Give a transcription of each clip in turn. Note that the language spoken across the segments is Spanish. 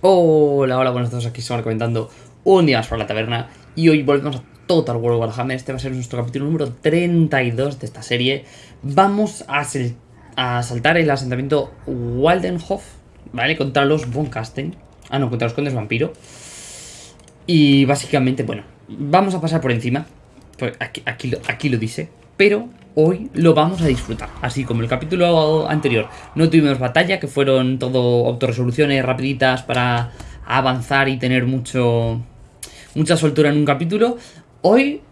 Hola, hola, buenas tardes, aquí estamos comentando un día más por la taberna y hoy volvemos a Total War Warhammer, este va a ser nuestro capítulo número 32 de esta serie. Vamos a, a saltar el asentamiento Waldenhof, ¿vale? Contra los Von Kasten, ah no, contra los Condes Vampiro. Y básicamente, bueno, vamos a pasar por encima, pues aquí lo dice, pero hoy lo vamos a disfrutar. Así como el capítulo anterior no tuvimos batalla, que fueron todo autorresoluciones rapiditas para avanzar y tener mucho mucha soltura en un capítulo. Hoy,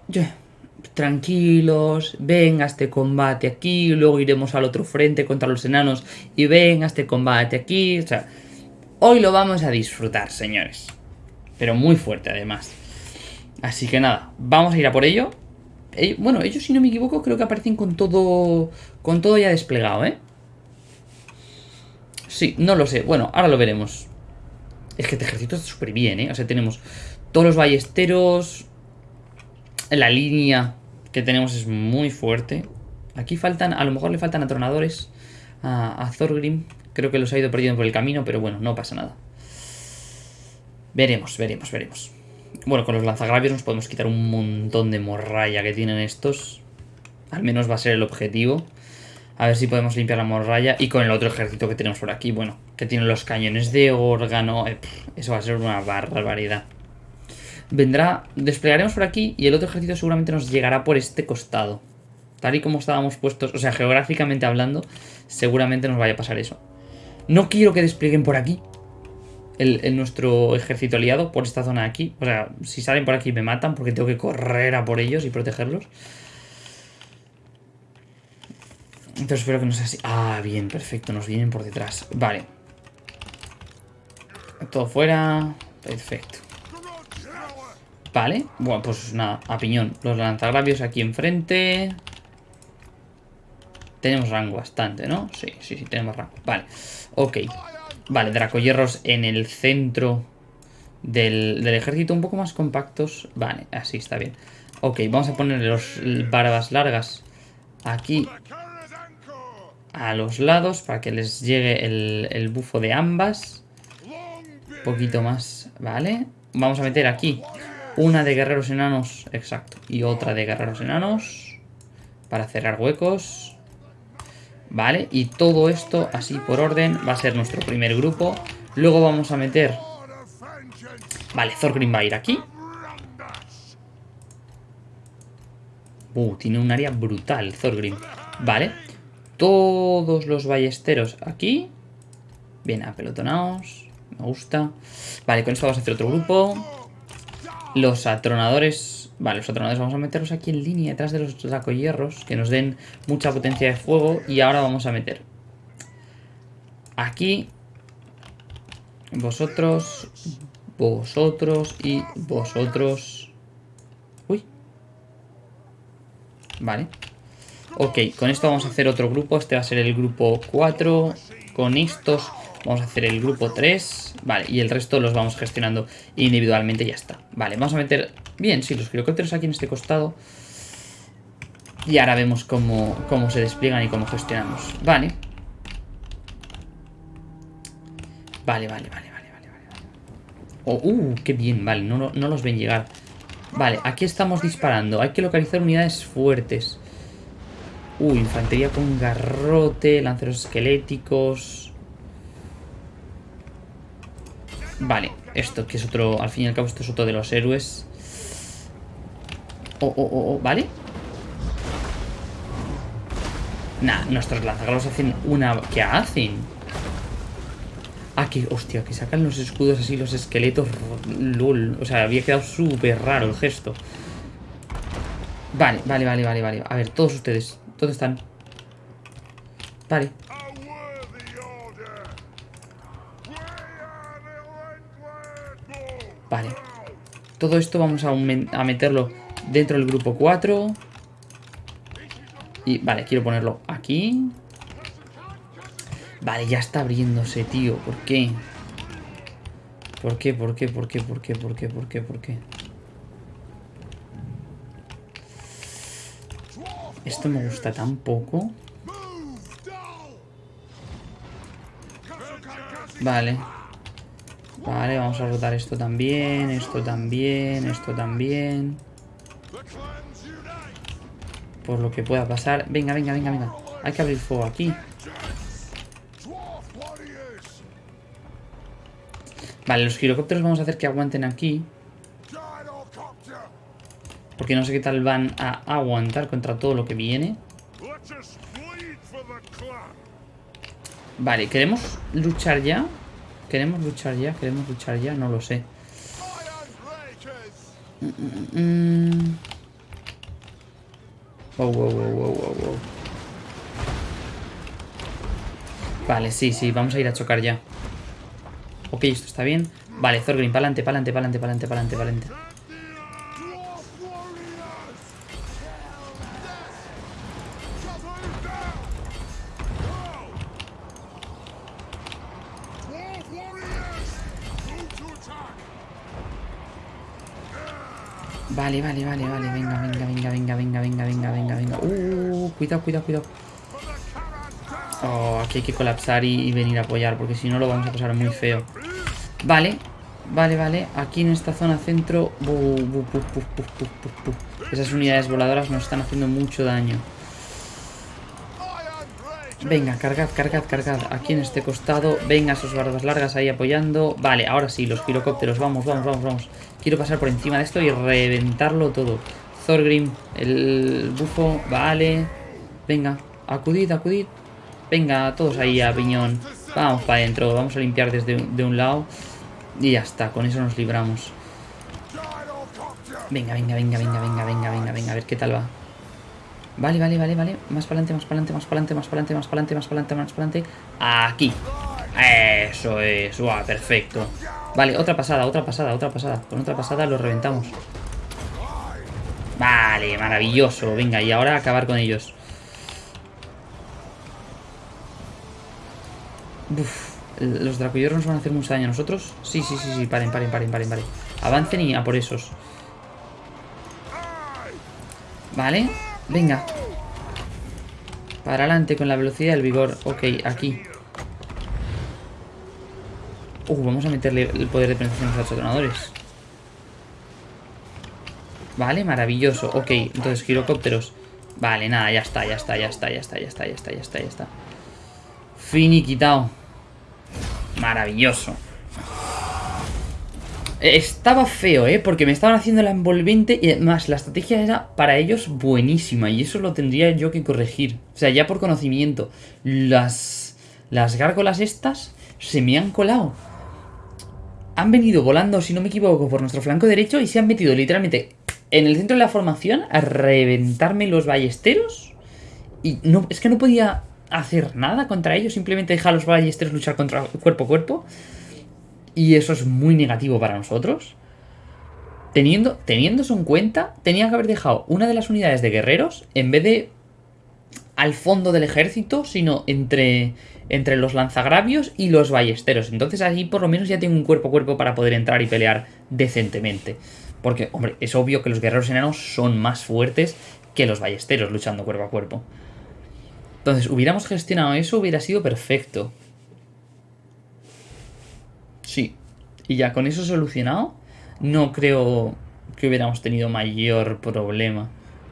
tranquilos, venga este combate aquí, luego iremos al otro frente contra los enanos y venga este combate aquí. O sea, hoy lo vamos a disfrutar, señores. Pero muy fuerte además. Así que nada, vamos a ir a por ello bueno, ellos si no me equivoco creo que aparecen con todo con todo ya desplegado, ¿eh? Sí, no lo sé. Bueno, ahora lo veremos. Es que este ejército está súper bien, ¿eh? O sea, tenemos todos los ballesteros. La línea que tenemos es muy fuerte. Aquí faltan, a lo mejor le faltan atronadores a, a Thorgrim. Creo que los ha ido perdiendo por el camino, pero bueno, no pasa nada. Veremos, veremos, veremos. Bueno, con los lanzagravios nos podemos quitar un montón de morralla que tienen estos. Al menos va a ser el objetivo. A ver si podemos limpiar la morralla. Y con el otro ejército que tenemos por aquí, bueno, que tiene los cañones de órgano. Eh, eso va a ser una barbaridad. Vendrá, desplegaremos por aquí y el otro ejército seguramente nos llegará por este costado. Tal y como estábamos puestos, o sea, geográficamente hablando, seguramente nos vaya a pasar eso. No quiero que desplieguen por aquí, el, nuestro ejército aliado por esta zona de aquí. O sea, si salen por aquí me matan porque tengo que correr a por ellos y protegerlos. Entonces espero que no sea así. Ah, bien, perfecto. Nos vienen por detrás. Vale. Todo fuera. Perfecto. Vale. Bueno, pues nada, a piñón. Los lanzagravios aquí enfrente. Tenemos rango bastante, ¿no? Sí, sí, sí, tenemos rango. Vale. Ok. Vale, dracoyerros en el centro del, ejército, un poco más compactos. Vale, así está bien. Ok, vamos a poner los barbas largas aquí a los lados para que les llegue el, el bufo de ambas. Un poquito más, ¿vale? Vamos a meter aquí una de guerreros enanos, exacto, y otra de guerreros enanos para cerrar huecos. ¿Vale? Y todo esto, así por orden, va a ser nuestro primer grupo. Luego vamos a meter... Vale, Thorgrim va a ir aquí. Uh, tiene un área brutal, Thorgrim. Vale. Todos los ballesteros aquí. Bien, apelotonados. Me gusta. Vale, con esto vamos a hacer otro grupo. Los atronadores Vale, los atronadores vamos a meterlos aquí en línea detrás de los hierros que nos den mucha potencia de fuego. Y ahora vamos a meter aquí vosotros, vosotros y vosotros. Uy. Vale. Ok, con esto vamos a hacer otro grupo. Este va a ser el grupo 4. Con estos vamos a hacer el grupo 3. Vale, y el resto los vamos gestionando individualmente y ya está. Vale, vamos a meter Bien, sí, los helicópteros aquí en este costado. Y ahora vemos cómo, cómo se despliegan y cómo gestionamos. Vale. Vale, vale, vale, vale, vale. Oh, uh, qué bien, vale, no, no los ven llegar. Vale, aquí estamos disparando. Hay que localizar unidades fuertes. Uh, infantería con garrote, lanceros esqueléticos. Vale, esto que es otro, al fin y al cabo esto es otro de los héroes. Oh, oh, oh, oh, ¿vale? Nah, nuestros lanzagrados hacen una... ¿Qué hacen? Ah, que... Hostia, que sacan los escudos así, los esqueletos... LOL. O sea, había quedado súper raro el gesto. Vale, vale, vale, vale, vale. A ver, todos ustedes. ¿Dónde están? Vale. Vale. Todo esto vamos a meterlo dentro del grupo 4. Y vale, quiero ponerlo aquí. Vale, ya está abriéndose, tío. ¿Por qué? ¿Por qué? ¿Por qué? ¿Por qué? ¿Por qué? ¿Por qué? ¿Por qué? ¿Por qué? Esto me gusta tan poco. Vale. Vale, vamos a rotar esto también, esto también, esto también. Por lo que pueda pasar. Venga, venga, venga, venga. Hay que abrir fuego aquí. Vale, los girocópteros vamos a hacer que aguanten aquí. Porque no sé qué tal van a aguantar contra todo lo que viene. Vale, ¿queremos luchar ya? ¿Queremos luchar ya? ¿Queremos luchar ya? No lo sé. Vale, sí, sí, vamos a ir a chocar ya. Ok, esto está bien. Vale, Thorgrim, pa'lante, pa'lante, pa'lante, pa'lante, pa'lante, pa'lante. Vale, vale, vale, vale. Venga, venga, venga, venga, venga, venga, venga, venga, venga. Uh, cuidado, cuidado, cuidado. Oh, aquí hay que colapsar y, venir a apoyar, porque si no lo vamos a pasar muy feo. Vale, vale, vale. Aquí en esta zona centro... Esas unidades voladoras nos están haciendo mucho daño. Venga, cargad, cargad, cargad. Aquí en este costado. Venga, sus barbas largas ahí apoyando. Vale, ahora sí, los girocópteros. Vamos, vamos, vamos, vamos. Quiero pasar por encima de esto y reventarlo todo. Thorgrim, el bufo. Vale. Venga, acudid, acudid. Venga, todos ahí a piñón. Vamos para adentro. Vamos a limpiar desde de un lado. Y ya está, con eso nos libramos. Venga, venga, venga, venga, venga, venga, venga, venga. A ver qué tal va. Vale, vale, vale, vale. Más para adelante, más para adelante, más para adelante, más para adelante, más para adelante, más para adelante, más para adelante. Aquí. Eso es. Guau, perfecto. Vale, otra pasada, otra pasada, otra pasada. Con otra pasada lo reventamos. Vale, maravilloso. Venga, y ahora acabar con ellos. Uf, los dracoyorros nos van a hacer mucho daño a nosotros. Sí, sí, sí, sí. Paren, paren, paren, paren, paren. Avancen y a por esos. Vale. Venga. Para adelante con la velocidad y el vigor. Ok, aquí. Uh, vamos a meterle el poder de penetración a los atronadores. Vale, maravilloso. Ok, entonces girocópteros. Vale, nada, ya está, ya está, ya está, ya está, ya está, ya está, ya está, ya está. Finiquitado. Maravilloso. Estaba feo, ¿eh? Porque me estaban haciendo la envolvente y además la estrategia era para ellos buenísima y eso lo tendría yo que corregir. O sea, ya por conocimiento. Las, las gárgolas estas se me han colado. Han venido volando, si no me equivoco, por nuestro flanco derecho y se han metido literalmente en el centro de la formación a reventarme los ballesteros. Y no, es que no podía hacer nada contra ellos, simplemente dejar a los ballesteros luchar contra cuerpo a cuerpo. Y eso es muy negativo para nosotros. Teniendo, teniendo eso en cuenta, tenía que haber dejado una de las unidades de guerreros en vez de al fondo del ejército, sino entre, entre los lanzagravios y los ballesteros. Entonces ahí por lo menos ya tengo un cuerpo a cuerpo para poder entrar y pelear decentemente. Porque, hombre, es obvio que los guerreros enanos son más fuertes que los ballesteros luchando cuerpo a cuerpo. Entonces, hubiéramos gestionado eso, hubiera sido perfecto. Sí. Y ya con eso solucionado, no creo que hubiéramos tenido mayor problema.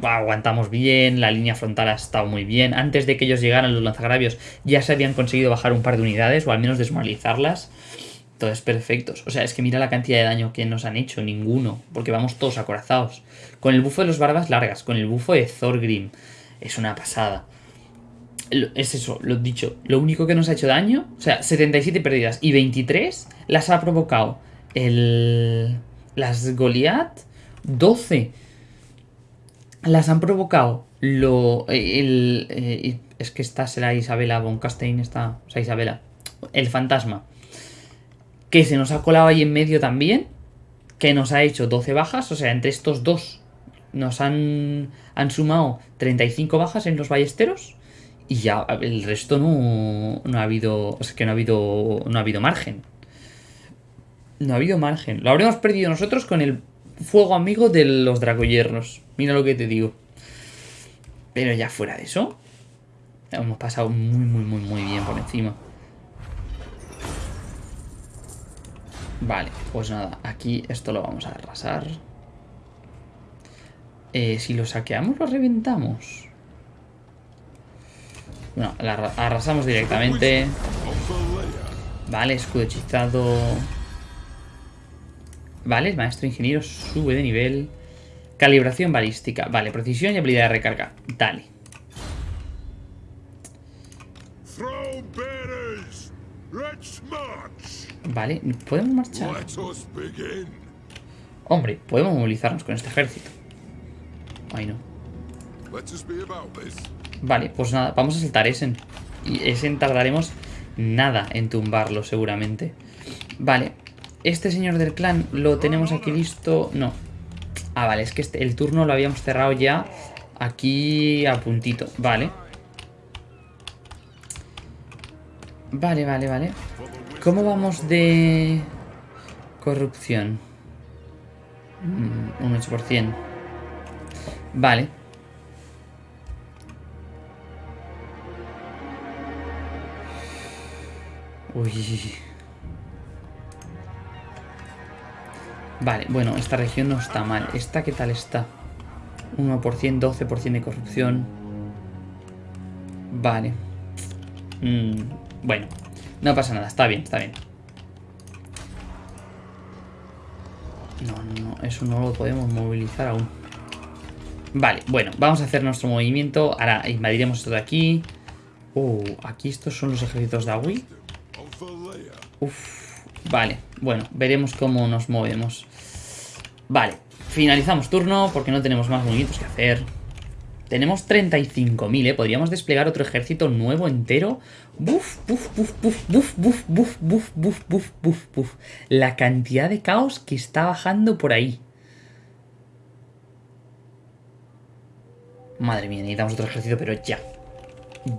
Aguantamos bien, la línea frontal ha estado muy bien. Antes de que ellos llegaran los lanzagravios ya se habían conseguido bajar un par de unidades o al menos desmoralizarlas. Entonces, perfectos. O sea, es que mira la cantidad de daño que nos han hecho, ninguno. Porque vamos todos acorazados. Con el bufo de los barbas largas, con el bufo de Thorgrim. Es una pasada es eso, lo dicho, lo único que nos ha hecho daño, o sea, 77 pérdidas y 23 las ha provocado el... las Goliath, 12 las han provocado lo... el... Eh, es que esta será Isabela von Castein, está... o sea, Isabela, el fantasma, que se nos ha colado ahí en medio también, que nos ha hecho 12 bajas, o sea, entre estos dos nos han, han sumado 35 bajas en los ballesteros y ya el resto no, no ha habido. O sea, que no ha habido. No ha habido margen. No ha habido margen. Lo habremos perdido nosotros con el fuego amigo de los dragoyernos. Mira lo que te digo. Pero ya fuera de eso. Hemos pasado muy, muy, muy, muy bien por encima. Vale, pues nada, aquí esto lo vamos a arrasar. Eh, si lo saqueamos, lo reventamos. Bueno, arrasamos directamente. Vale, escudo hechizado. Vale, maestro ingeniero sube de nivel. Calibración balística. Vale, precisión y habilidad de recarga. Dale. Vale, ¿podemos marchar? Hombre, podemos movilizarnos con este ejército. Ay, no. Vale, pues nada, vamos a saltar Esen. Y Esen tardaremos nada en tumbarlo, seguramente. Vale, este señor del clan lo tenemos aquí listo. No. Ah, vale, es que este, el turno lo habíamos cerrado ya aquí a puntito. Vale. Vale, vale, vale. ¿Cómo vamos de corrupción? Mm, un 8%. Vale. Uy. Vale, bueno, esta región no está mal. ¿Esta qué tal está? 1%, 12% de corrupción. Vale. Mm, bueno, no pasa nada, está bien, está bien. No, no, eso no lo podemos movilizar aún. Vale, bueno, vamos a hacer nuestro movimiento. Ahora invadiremos esto de aquí. Uh, aquí estos son los ejércitos de Agui. Uf, vale, bueno, veremos cómo nos movemos. Vale, finalizamos turno porque no tenemos más movimientos que hacer. Tenemos 35.000, ¿eh? Podríamos desplegar otro ejército nuevo entero. Buf, buf, buf, buf, buf, buf, buf, buf, buf, buf, buf, buf. La cantidad de caos que está bajando por ahí. Madre mía, necesitamos otro ejército, pero ya.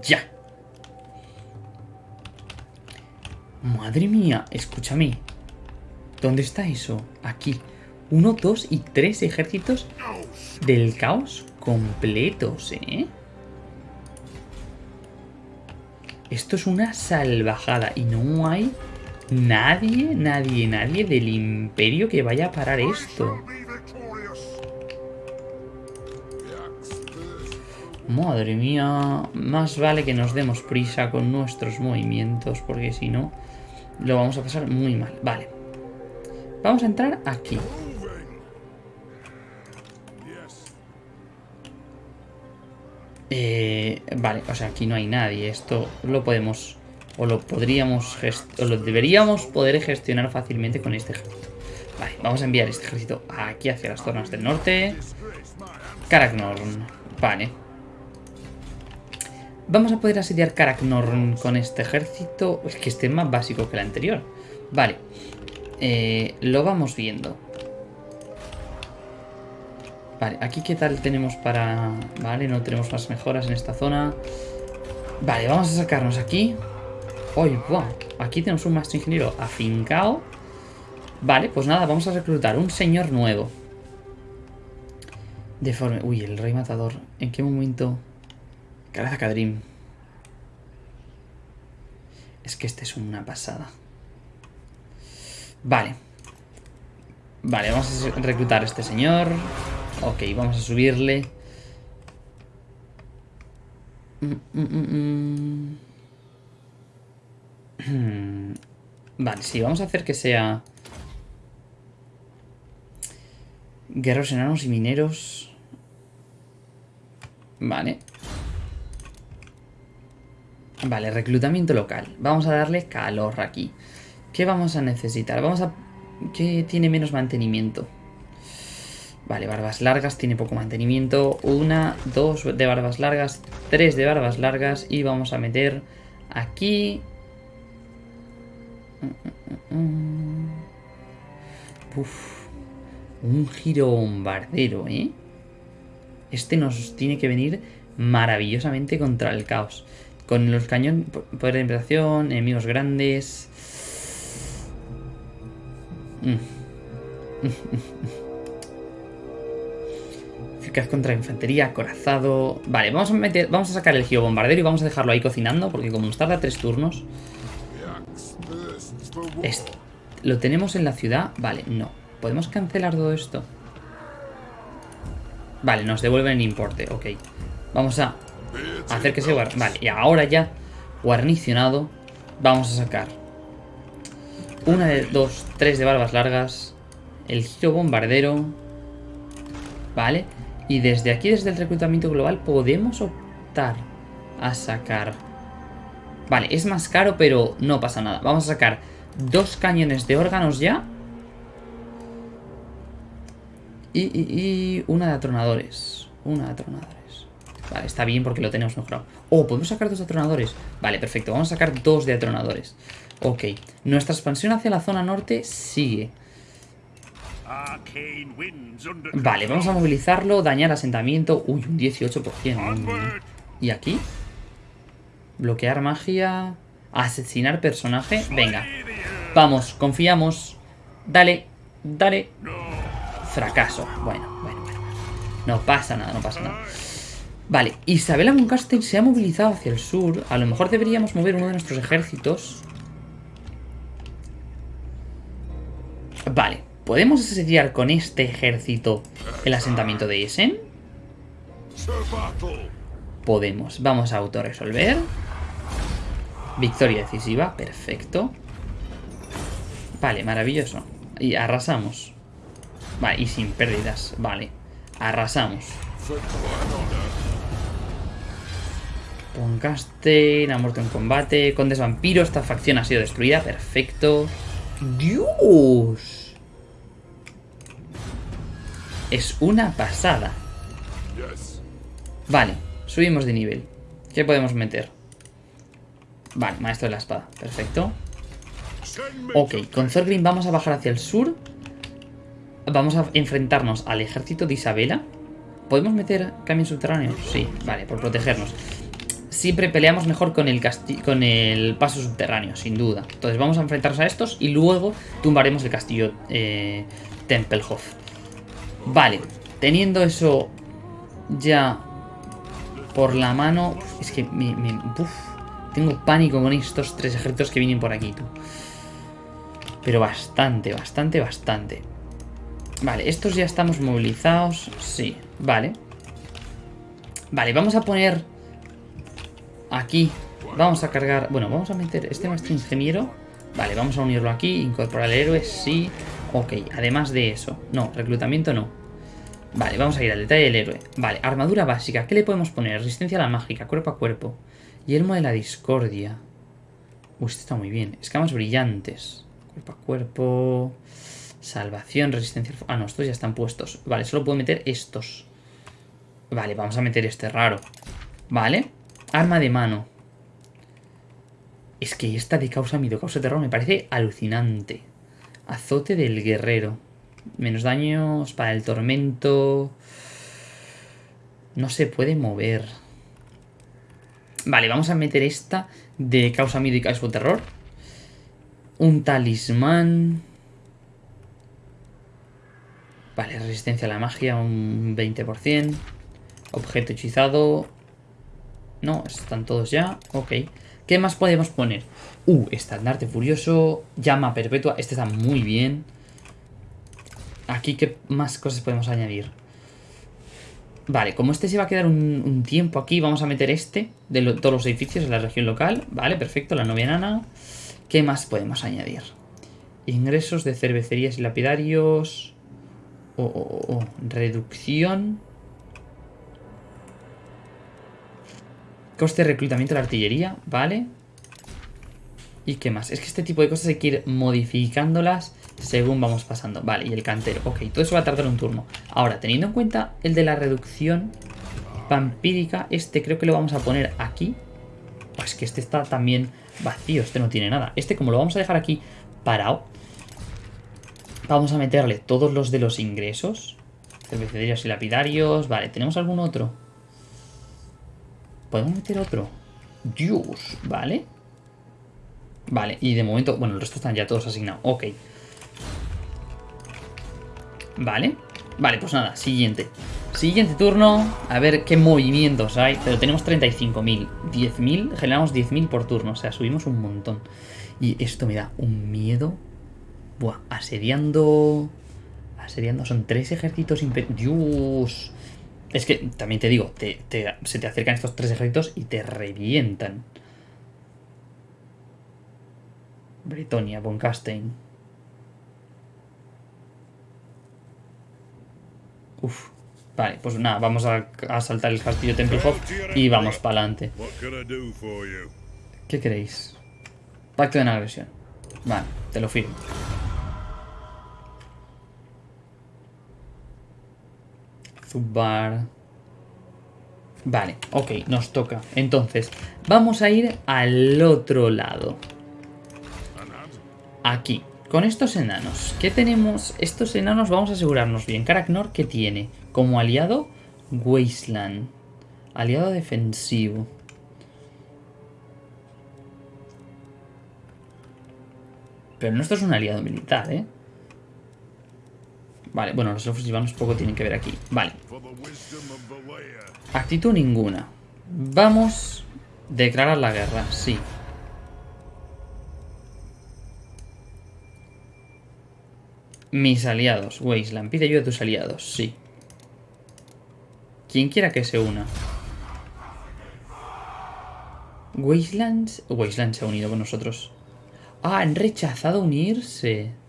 Ya. Madre mía, escúchame. ¿Dónde está eso? Aquí. Uno, dos y tres ejércitos del caos completos, ¿eh? Esto es una salvajada y no hay nadie, nadie, nadie del imperio que vaya a parar esto. Madre mía, más vale que nos demos prisa con nuestros movimientos porque si no lo vamos a pasar muy mal. Vale, vamos a entrar aquí. Eh, vale, o sea, aquí no hay nadie. Esto lo podemos... O lo podríamos... O lo deberíamos poder gestionar fácilmente con este ejército. Vale, vamos a enviar este ejército aquí hacia las zonas del norte. Karaknorn. Vale. Vamos a poder asediar Karaknorn con este ejército. Es que este es más básico que el anterior. Vale. Eh, lo vamos viendo. Vale, aquí qué tal tenemos para... Vale, no tenemos más mejoras en esta zona. Vale, vamos a sacarnos aquí. ¡Uy, wow! Aquí tenemos un maestro ingeniero afincado. Vale, pues nada, vamos a reclutar un señor nuevo. Deforme. Uy, el rey matador. ¿En qué momento? Caraza Cadrim. Es que este es una pasada. Vale. Vale, vamos a reclutar a este señor. Ok, vamos a subirle. Mm, mm, mm, vale, sí, vamos a hacer que sea... Guerreros enanos y mineros. Vale. Vale, reclutamiento local. Vamos a darle calor aquí. ¿Qué vamos a necesitar? Vamos a... ¿Qué tiene menos mantenimiento? Vale, barbas largas, tiene poco mantenimiento. Una, dos de barbas largas, tres de barbas largas. Y vamos a meter aquí... Uf, un giro bombardero, ¿eh? Este nos tiene que venir maravillosamente contra el caos. Con los cañones, poder de enemigos grandes... Mm. contra infantería, corazado... Vale, vamos a, meter, vamos a sacar el bombardero y vamos a dejarlo ahí cocinando, porque como nos tarda tres turnos... ¿Lo tenemos en la ciudad? Vale, no. ¿Podemos cancelar todo esto? Vale, nos devuelven el importe, ok. Vamos a hacer que se guarde. Vale, y ahora ya guarnicionado, vamos a sacar una de dos, tres de barbas largas, el giro bombardero, ¿vale? Y desde aquí, desde el reclutamiento global, podemos optar a sacar... Vale, es más caro, pero no pasa nada. Vamos a sacar dos cañones de órganos ya. Y, y una de atronadores. Una de atronadores. Vale, está bien porque lo tenemos mejorado. Oh, podemos sacar dos atronadores. Vale, perfecto. Vamos a sacar dos de atronadores. Ok. Nuestra expansión hacia la zona norte sigue. Vale, vamos a movilizarlo, dañar asentamiento. Uy, un 18%. ¿Y aquí? Bloquear magia. Asesinar personaje. Venga. Vamos, confiamos. Dale, dale. Fracaso. Bueno, bueno, bueno. No pasa nada, no pasa nada. Vale, Isabela Moncastel se ha movilizado hacia el sur. A lo mejor deberíamos mover uno de nuestros ejércitos. Vale, ¿podemos asediar con este ejército el asentamiento de Essen? Podemos. Vamos a autorresolver. Victoria decisiva, perfecto. Vale, maravilloso. Y arrasamos. Vale, y sin pérdidas, vale. Arrasamos. Poncasten ha muerto en combate. Condes vampiro, esta facción ha sido destruida. Perfecto. ¡Dios! Es una pasada. Vale, subimos de nivel. ¿Qué podemos meter? Vale, maestro de la espada. Perfecto. Ok, con Thorgrim vamos a bajar hacia el sur. Vamos a enfrentarnos al ejército de Isabela. ¿Podemos meter camión subterráneo? Sí, vale, por protegernos siempre peleamos mejor con el, con el paso subterráneo, sin duda. Entonces vamos a enfrentarnos a estos y luego tumbaremos el castillo eh, Tempelhof. Vale, teniendo eso ya por la mano... Es que me, tengo pánico con estos tres ejércitos que vienen por aquí, tú. Pero bastante, bastante, bastante. Vale, estos ya estamos movilizados. Sí, vale. Vale, vamos a poner Aquí vamos a cargar... Bueno, vamos a meter este maestro ingeniero. Vale, vamos a unirlo aquí. Incorporar el héroe, sí. Ok, además de eso. No, reclutamiento no. Vale, vamos a ir al detalle del héroe. Vale, armadura básica. ¿Qué le podemos poner? Resistencia a la mágica, cuerpo a cuerpo. Yelmo de la discordia. Uy, este está muy bien. Escamas brillantes. Cuerpo a cuerpo. Salvación, resistencia... Ah, no, estos ya están puestos. Vale, solo puedo meter estos. Vale, vamos a meter este raro. Vale. Arma de mano. Es que esta de causa miedo, causa terror me parece alucinante. Azote del guerrero. Menos daños para el tormento. No se puede mover. Vale, vamos a meter esta de causa miedo y causa terror. Un talismán. Vale, resistencia a la magia, un 20%. Objeto hechizado, no, están todos ya. Ok. ¿Qué más podemos poner? Uh, estandarte furioso, llama perpetua. Este está muy bien. Aquí, ¿qué más cosas podemos añadir? Vale, como este se va a quedar un, tiempo aquí, vamos a meter este de todos los edificios en la región local. Vale, perfecto, la novia nana. ¿Qué más podemos añadir? Ingresos de cervecerías y lapidarios. Oh, oh, oh. Reducción Coste de reclutamiento de la artillería, ¿vale? ¿Y qué más? Es que este tipo de cosas hay que ir modificándolas según vamos pasando. Vale, y el cantero. Ok, todo eso va a tardar un turno. Ahora, teniendo en cuenta el de la reducción vampírica, este creo que lo vamos a poner aquí. Pues que este está también vacío, este no tiene nada. Este como lo vamos a dejar aquí parado, vamos a meterle todos los de los ingresos. Cervecerías y lapidarios. Vale, ¿tenemos algún otro? ¿Podemos meter otro? Dios, ¿vale? Vale, y de momento... Bueno, el resto están ya todos asignados. Ok. Vale. Vale, pues nada, siguiente. Siguiente turno. A ver qué movimientos hay. Pero tenemos 35.000. 10.000. Generamos 10.000 por turno. O sea, subimos un montón. Y esto me da un miedo. Buah, asediando... Asediando, son tres ejércitos Dios. Es que, también te digo, se te acercan estos tres ejércitos y te revientan. Bretonia, Boncastein. Uf. Vale, pues nada, vamos a, saltar el castillo Templehof y vamos para adelante. ¿Qué queréis? Pacto de agresión. Vale, te lo firmo. Zubar. Vale, ok, nos toca. Entonces, vamos a ir al otro lado. Aquí, con estos enanos. ¿Qué tenemos? Estos enanos vamos a asegurarnos bien. Karaknor, ¿qué tiene? Como aliado, Wasteland. Aliado defensivo. Pero nuestro es un aliado militar, ¿eh? Vale, bueno, los elfos poco tienen que ver aquí. Vale. Actitud ninguna. Vamos a declarar la guerra, sí. Mis aliados, Wasteland. Pide ayuda a tus aliados, sí. Quien quiera que se una. Wasteland... Wasteland se ha unido con nosotros. Ah, han rechazado unirse.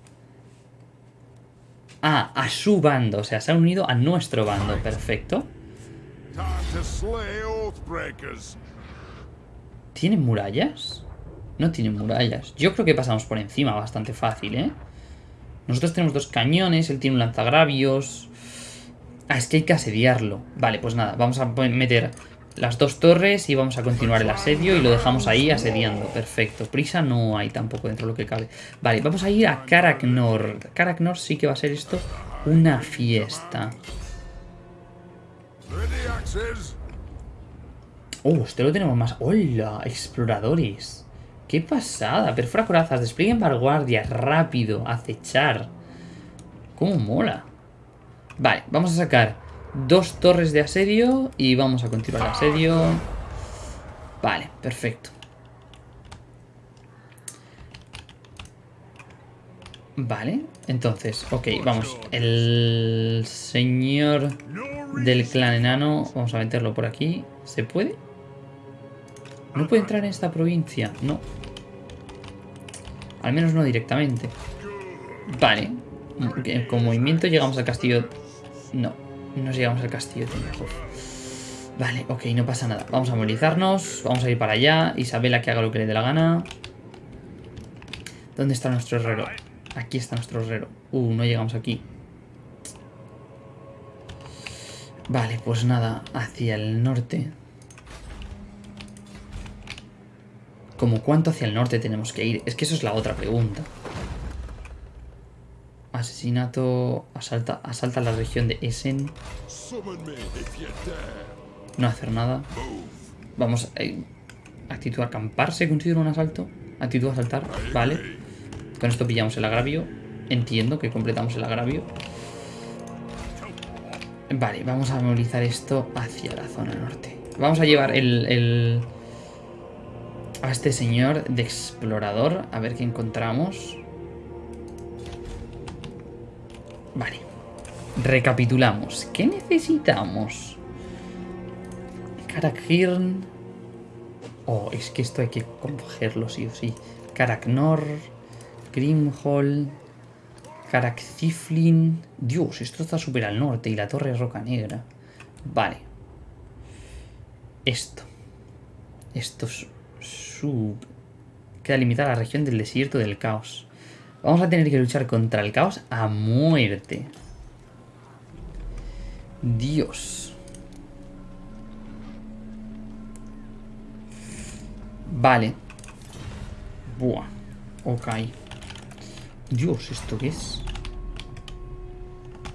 Ah, a su bando. O sea, se ha unido a nuestro bando. Perfecto. ¿Tienen murallas? No tienen murallas. Yo creo que pasamos por encima bastante fácil, ¿eh? Nosotros tenemos dos cañones, él tiene un lanzagravios... Ah, es que hay que asediarlo. Vale, pues nada, vamos a meter las dos torres y vamos a continuar el asedio y lo dejamos ahí asediando. Perfecto. Prisa no hay tampoco dentro de lo que cabe. Vale, vamos a ir a Karaknor. Karaknor sí que va a ser esto una fiesta. Oh, este lo tenemos más. ¡Hola! Exploradores. ¡Qué pasada! Perfora corazas, desplieguen vanguardia, rápido, acechar. ¡Cómo mola! Vale, vamos a sacar dos torres de asedio y vamos a continuar el asedio. Vale, perfecto. Vale, entonces, ok, vamos. El señor del clan enano, vamos a meterlo por aquí. ¿Se puede? ¿No puede entrar en esta provincia? No. Al menos no directamente. Vale. Con movimiento llegamos al castillo... No. Nos llegamos al castillo de Vale, ok, no pasa nada. Vamos a movilizarnos. Vamos a ir para allá. Isabela que haga lo que le dé la gana. ¿Dónde está nuestro herrero? Aquí está nuestro herrero. Uh, no llegamos aquí. Vale, pues nada. Hacia el norte. ¿Como cuánto hacia el norte tenemos que ir? Es que eso es la otra pregunta. Asesinato. Asalta, asalta la región de Essen. No hacer nada. Vamos. Eh, actitud a acampar. ¿Se considera un asalto? Actitud a asaltar. Vale. Con esto pillamos el agravio. Entiendo que completamos el agravio. Vale, vamos a movilizar esto hacia la zona norte. Vamos a llevar el, el, a este señor de explorador. A ver qué encontramos. Vale. Recapitulamos. ¿Qué necesitamos? Karakhirn. Oh, es que esto hay que cogerlo sí o sí. Karaknor. Grimhall. Karakziflin. Dios, esto está súper al norte. Y la torre roca negra. Vale. Esto. Esto es sub... Queda limitada la región del desierto del caos. Vamos a tener que luchar contra el caos a muerte. Dios. Vale. Buah. Ok. Dios, ¿esto qué es?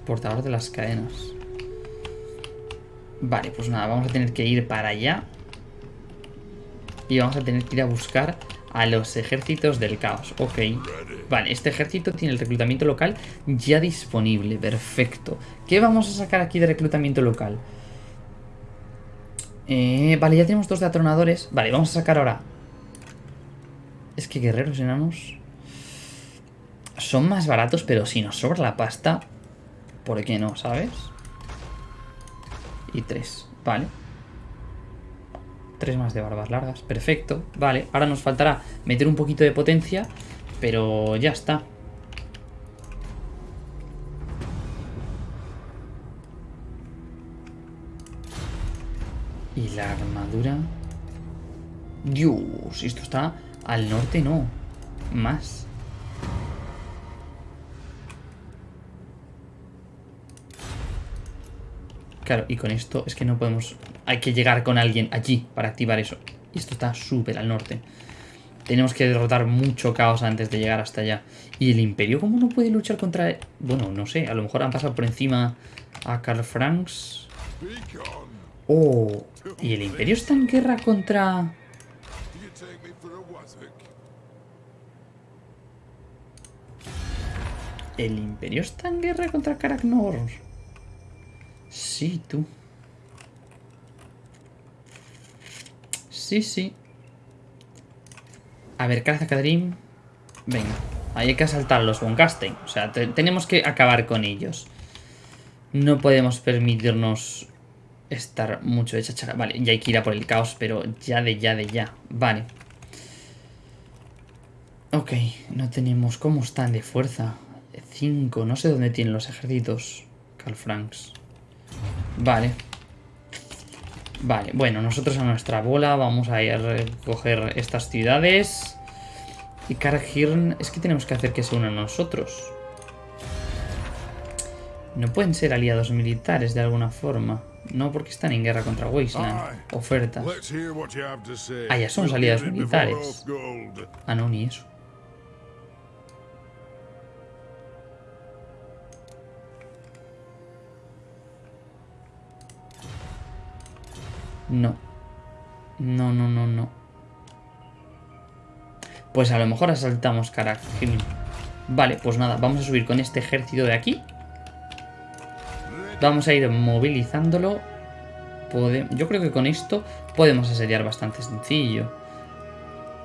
Portador de las cadenas. Vale, pues nada, vamos a tener que ir para allá. Y vamos a tener que ir a buscar a los ejércitos del caos. Ok. Vale, este ejército tiene el reclutamiento local ya disponible. Perfecto. ¿Qué vamos a sacar aquí de reclutamiento local? Eh, vale, ya tenemos dos de atronadores. Vale, vamos a sacar ahora... Es que guerreros enanos... son más baratos, pero si nos sobra la pasta, ¿por qué no, sabes? Y tres, vale. Tres más de barbas largas, perfecto. Vale, ahora nos faltará meter un poquito de potencia, pero ya está. Y la armadura... Dios, esto está al norte, no. Más. Claro, y con esto es que no podemos... Hay que llegar con alguien allí para activar eso. Y esto está súper al norte. Tenemos que derrotar mucho caos antes de llegar hasta allá. ¿Y el Imperio cómo no puede luchar contra...? Bueno, no sé. A lo mejor han pasado por encima a Karl Franks. Oh, ¿y el Imperio está en guerra contra...? ¿El Imperio está en guerra contra Karaknor? Sí, tú. Sí, sí. A ver, Kadrim. Venga. Ahí hay que asaltar los. O sea, tenemos que acabar con ellos. No podemos permitirnos estar mucho de chachara. Vale, ya hay que ir a por el caos, pero ya de ya de ya. Vale. Ok, no tenemos... ¿Cómo están de fuerza? 5, no sé dónde tienen los ejércitos. Carl Franks. Vale. Vale, bueno, nosotros a nuestra bola vamos a ir a recoger estas ciudades. Y Karhirn, es que tenemos que hacer que se unan a nosotros. No pueden ser aliados militares de alguna forma. No porque están en guerra contra Wasteland. Ofertas. Ah, ya son aliados militares. Ah, no, ni eso. No. No, no, no, no. Pues a lo mejor asaltamos Karak. Vale, pues nada, vamos a subir con este ejército de aquí. Vamos a ir movilizándolo. Yo creo que con esto podemos asediar bastante sencillo.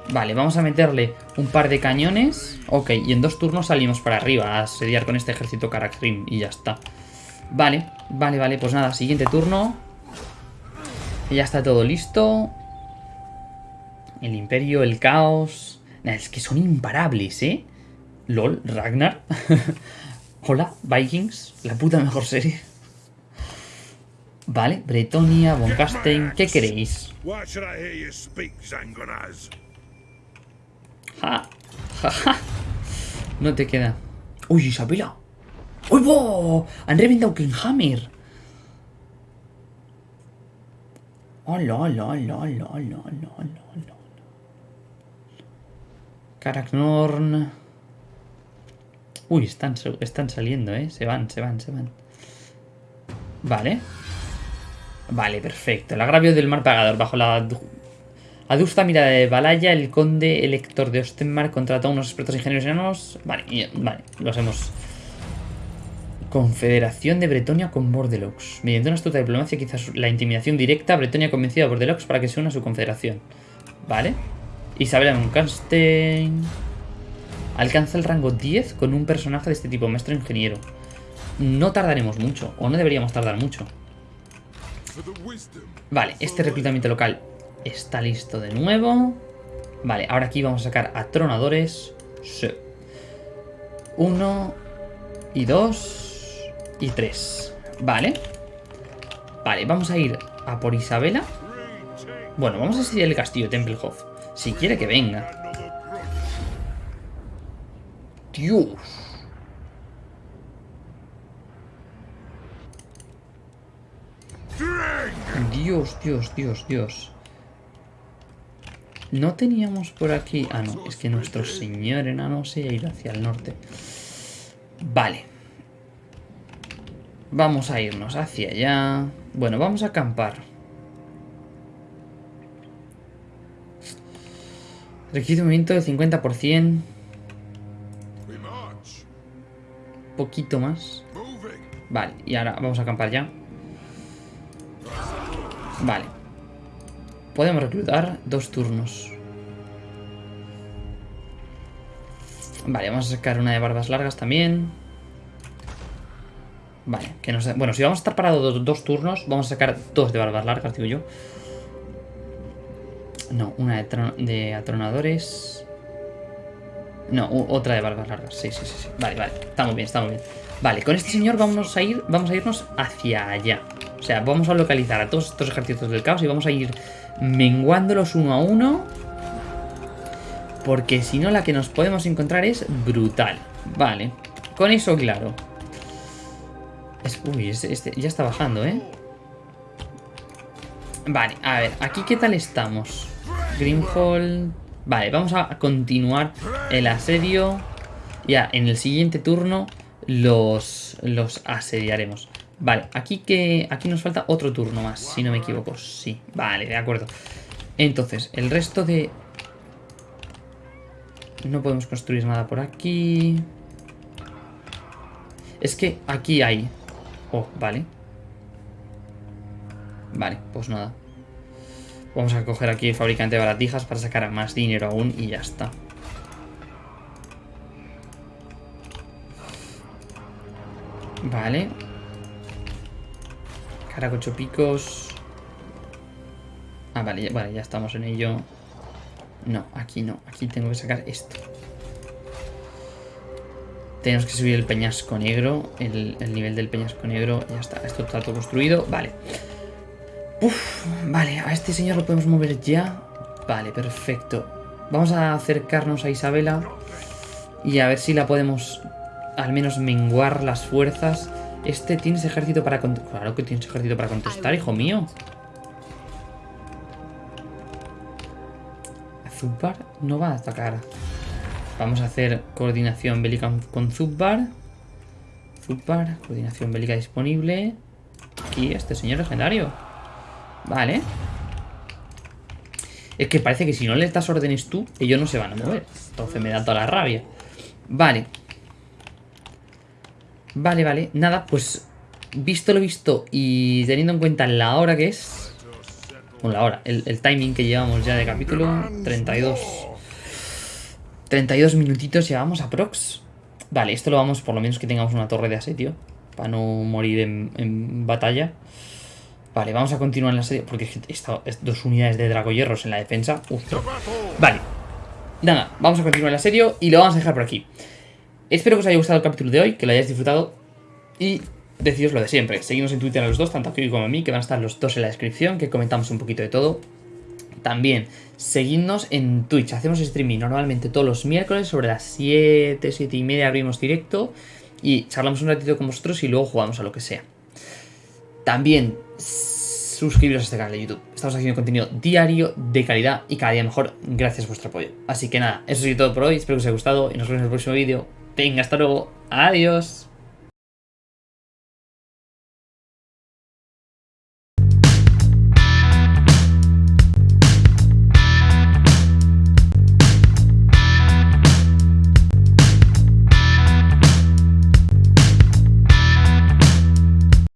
Vale, vamos a meterle un par de cañones. Ok, y en dos turnos salimos para arriba a asediar con este ejército Karakrim y ya está. Vale, vale, vale, pues nada, siguiente turno. Ya está todo listo. El imperio, el caos. es que son imparables, ¿eh? LOL, Ragnar. Hola, Vikings. La puta mejor serie. Vale, Bretonia, Boncastein. ¿Qué queréis? Ja, ja, No te queda. ¡Uy, Isabela! ¡Uy, bo! Han reventado Kinghammer. Karaknorn. Uy, están, están saliendo, ¿eh? Se van, se van, se van. Vale. Vale, perfecto. El agravio del mar pagador. Bajo la adusta mirada de Balaya, el conde elector de Ostenmark contrató a unos expertos ingenieros enanos. Vale, vale, los hemos Confederación de Bretonia con Bordelox. Mediante una astuta diplomacia, quizás la intimidación directa, Bretonia ha convencido a Bordelox para que se una a su confederación. Vale. Isabela Muncastein. Alcanza el rango 10 con un personaje de este tipo, maestro ingeniero. No tardaremos mucho, o no deberíamos tardar mucho. Vale, este reclutamiento local está listo de nuevo. Vale, ahora aquí vamos a sacar a tronadores. Uno y dos y 3. Vale. Vale, vamos a ir a por Isabela. Bueno, vamos a seguir el castillo Templehof. Si quiere que venga. Dios. Dios, Dios, Dios, Dios. No teníamos por aquí... Ah, no, es que nuestro señor enano se ha ido hacia el norte. Vale. Vamos a irnos hacia allá. Bueno, vamos a acampar. Requiere un movimiento del 50%. Poquito más. Vale, y ahora vamos a acampar ya. Vale. Podemos reclutar dos turnos. Vale, vamos a sacar una de barbas largas también. Vale, que nos... Bueno, si vamos a estar parados dos, turnos, vamos a sacar dos de barbas largas, digo yo. No, una de, atronadores. No, otra de barbas largas. Sí, sí, sí, sí. Vale, vale. Estamos bien, estamos bien. Vale, con este señor vamos a ir, vamos a irnos hacia allá. O sea, vamos a localizar a todos estos ejércitos del caos y vamos a ir menguándolos uno a uno. Porque si no, la que nos podemos encontrar es brutal. Vale, con eso claro. Uy, este, este, ya está bajando, ¿eh? Vale, a ver, aquí qué tal estamos. Greenhall... Vale, vamos a continuar el asedio. Ya, en el siguiente turno los, los asediaremos. Vale, aquí, que, aquí nos falta otro turno más, si no me equivoco. Sí, vale, de acuerdo. Entonces, el resto de... No podemos construir nada por aquí. Es que aquí hay... Oh, vale. Vale, pues nada. Vamos a coger aquí el fabricante de baratijas para sacar más dinero aún y ya está. Vale. Caracocho picos. Ah, vale vale, ya estamos en ello. No, aquí no. Aquí tengo que sacar esto. Tenemos que subir el peñasco negro. El, nivel del peñasco negro. Ya está. Esto está todo construido. Vale. Uf, vale, a este señor lo podemos mover ya. Vale, perfecto. Vamos a acercarnos a Isabela y a ver si la podemos al menos menguar las fuerzas. Este tienes ejército para contestar. Claro que tienes ejército para contestar, hijo mío. Zubbar no va a atacar. Vamos a hacer coordinación bélica con Zubbar. Zubbar, coordinación bélica disponible. Aquí, este señor legendario. Vale. Es que parece que si no les das órdenes tú, ellos no se van a mover. Entonces me da toda la rabia. Vale. Vale, vale. Nada, pues visto lo visto y teniendo en cuenta la hora que es... Bueno, la hora, el, el timing que llevamos ya de capítulo, 32... 32 minutitos llevamos a prox. Vale, esto lo vamos, por lo menos que tengamos una torre de asedio. Para no morir en, en batalla. Vale, vamos a continuar en la serie Porque esta, dos unidades de dragoyerros en la defensa. Vale. Nada, vamos a continuar el asedio y lo vamos a dejar por aquí. Espero que os haya gustado el capítulo de hoy, que lo hayáis disfrutado. Y deciros lo de siempre. Seguimos en Twitter a los dos, tanto a Kiko como a mí, que van a estar los dos en la descripción, que comentamos un poquito de todo. También, seguidnos en Twitch. Hacemos streaming normalmente todos los miércoles sobre las 7, 7 y media abrimos directo. Y charlamos un ratito con vosotros y luego jugamos a lo que sea. También suscribiros a este canal de YouTube. Estamos haciendo contenido diario, de calidad y cada día mejor gracias a vuestro apoyo. Así que nada, eso es todo por hoy. Espero que os haya gustado y nos vemos en el próximo vídeo. Venga, hasta luego. Adiós.